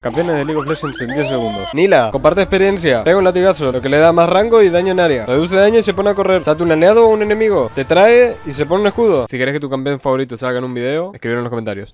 Campeones de League of Legends en 10 segundos. Nila, comparte experiencia. Pega un latigazo, lo que le da más rango y daño en área. Reduce daño y se pone a correr. Salta un aliado o un enemigo. Te trae y se pone un escudo. Si querés que tu campeón favorito salga en un video, escribir en los comentarios.